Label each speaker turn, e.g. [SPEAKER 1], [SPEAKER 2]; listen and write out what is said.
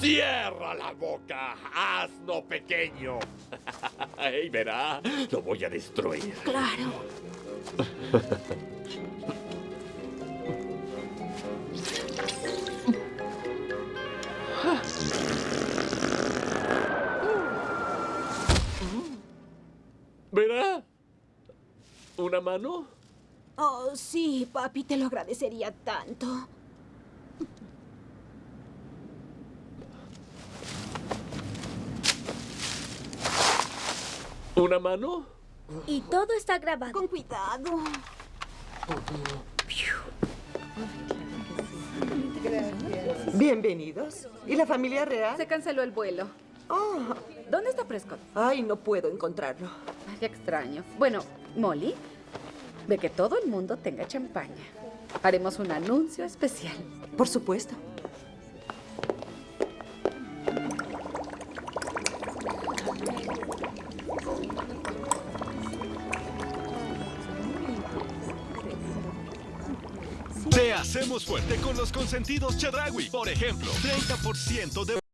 [SPEAKER 1] ¡Cierra la boca, asno pequeño! y verá, lo voy a destruir.
[SPEAKER 2] Claro.
[SPEAKER 1] ¿Verá? ¿Una mano?
[SPEAKER 2] Oh, sí, papi, te lo agradecería tanto.
[SPEAKER 1] ¿Una mano?
[SPEAKER 3] Y todo está grabado.
[SPEAKER 2] Con cuidado.
[SPEAKER 4] Bienvenidos. ¿Y la familia real?
[SPEAKER 5] Se canceló el vuelo.
[SPEAKER 4] Oh,
[SPEAKER 5] ¿Dónde está Prescott?
[SPEAKER 4] ay, no puedo encontrarlo.
[SPEAKER 5] Ay, qué extraño. Bueno, Molly, de que todo el mundo tenga champaña. Haremos un anuncio especial.
[SPEAKER 4] Por supuesto.
[SPEAKER 6] Te hacemos fuerte con los consentidos Chedragui. Por ejemplo, 30% de